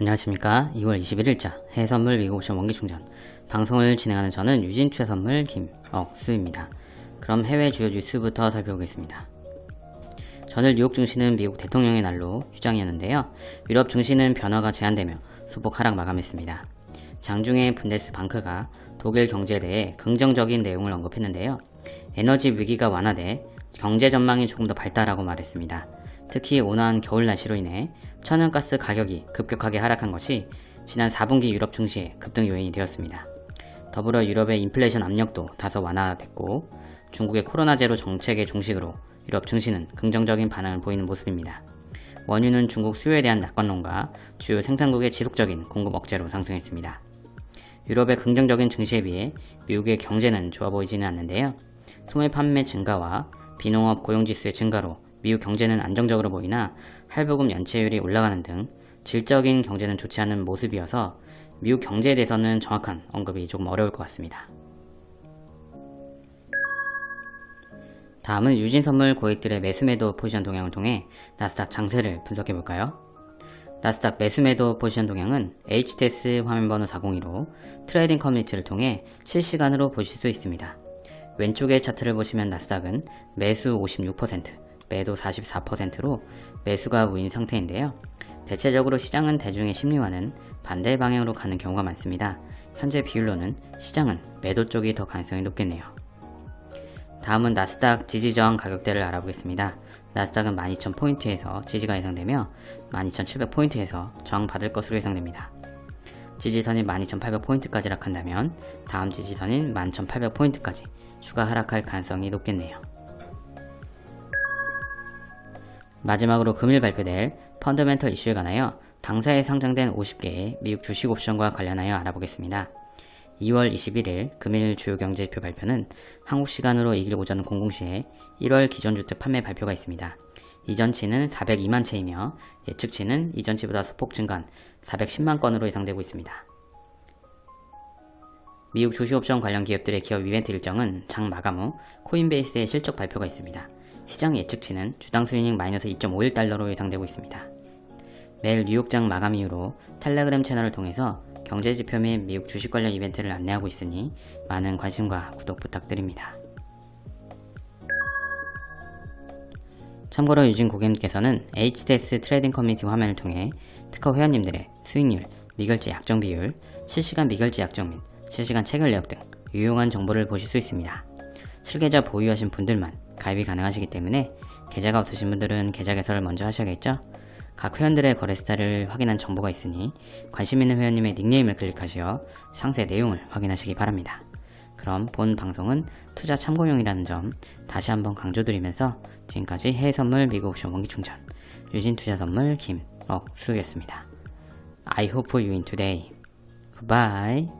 안녕하십니까. 2월 21일자 해외선물 미국옵션 원기충전. 방송을 진행하는 저는 유진투자선물 김억수입니다. 그럼 해외 주요 뉴스부터 살펴보겠습니다. 전일 뉴욕 증시는 미국 대통령의 날로 휴장이었는데요. 유럽 증시는 변화가 제한되며 소폭 하락 마감했습니다. 장중에 분데스방크가 독일 경제에 대해 긍정적인 내용을 언급했는데요. 에너지 위기가 완화돼 경제 전망이 조금 더 밝다라고 말했습니다 특히 온화한 겨울 날씨로 인해 천연가스 가격이 급격하게 하락한 것이 지난 4분기 유럽 증시의 급등 요인이 되었습니다. 더불어 유럽의 인플레이션 압력도 다소 완화됐고 중국의 코로나 제로 정책의 종식으로 유럽 증시는 긍정적인 반응을 보이는 모습입니다. 원유는 중국 수요에 대한 낙관론과 주요 생산국의 지속적인 공급 억제로 상승했습니다. 유럽의 긍정적인 증시에 비해 미국의 경제는 좋아 보이지는 않는데요. 소매 판매 증가와 비농업 고용지수의 증가로 미국 경제는 안정적으로 보이나 할부금 연체율이 올라가는 등 질적인 경제는 좋지 않은 모습이어서 미국 경제에 대해서는 정확한 언급이 조금 어려울 것 같습니다. 다음은 유진선물 고객들의 매수매도 포지션 동향을 통해 나스닥 장세를 분석해볼까요? 나스닥 매수매도 포지션 동향은 HTS 화면번호 402로 trading community를 통해 실시간으로 보실 수 있습니다. 왼쪽의 차트를 보시면 나스닥은 매수 56%, 매도 44%로 매수가 우위인 상태인데요. 대체적으로 시장은 대중의 심리와는 반대 방향으로 가는 경우가 많습니다. 현재 비율로는 시장은 매도 쪽이 더 가능성이 높겠네요. 다음은 나스닥 지지저항 가격대를 알아보겠습니다. 나스닥은 12,000포인트에서 지지가 예상되며 12,700포인트에서 저항받을 것으로 예상됩니다. 지지선이 12,800포인트까지 하락한다면 다음 지지선인 11,800포인트까지 추가 하락할 가능성이 높겠네요. 마지막으로 금일 발표될 펀더멘털 이슈에 관하여 당사에 상장된 50개의 미국 주식 옵션과 관련하여 알아보겠습니다. 2월 21일 금일 주요 경제지표 발표는 한국 시간으로 2일 오전 00시에 1월 기존주택 판매 발표가 있습니다. 이전치는 402만 채이며 예측치는 이전치보다 소폭 증가한 410만 건으로 예상되고 있습니다. 미국 주식옵션 관련 기업들의 기업 이벤트 일정은 장 마감 후 코인베이스의 실적 발표가 있습니다. 시장 예측치는 주당 수익률 마이너스 2.51달러로 예상되고 있습니다. 매일 뉴욕장 마감 이후로 텔레그램 채널을 통해서 경제지표 및 미국 주식 관련 이벤트를 안내하고 있으니 많은 관심과 구독 부탁드립니다. 참고로 유진 고객님께서는 HTS trading community 화면을 통해 특허 회원님들의 수익률, 미결제 약정 비율, 실시간 미결제 약정 및 실시간 체결 내역 등 유용한 정보를 보실 수 있습니다. 실계좌 보유하신 분들만 가입이 가능하시기 때문에 계좌가 없으신 분들은 계좌 개설을 먼저 하셔야겠죠? 각 회원들의 거래 스타일을 확인한 정보가 있으니 관심 있는 회원님의 닉네임을 클릭하시어 상세 내용을 확인하시기 바랍니다. 그럼 본 방송은 투자 참고용이라는 점 다시 한번 강조드리면서 지금까지 해외선물 미국 옵션 원기충전 유진투자선물 김억수였습니다. I hope you win today. Goodbye.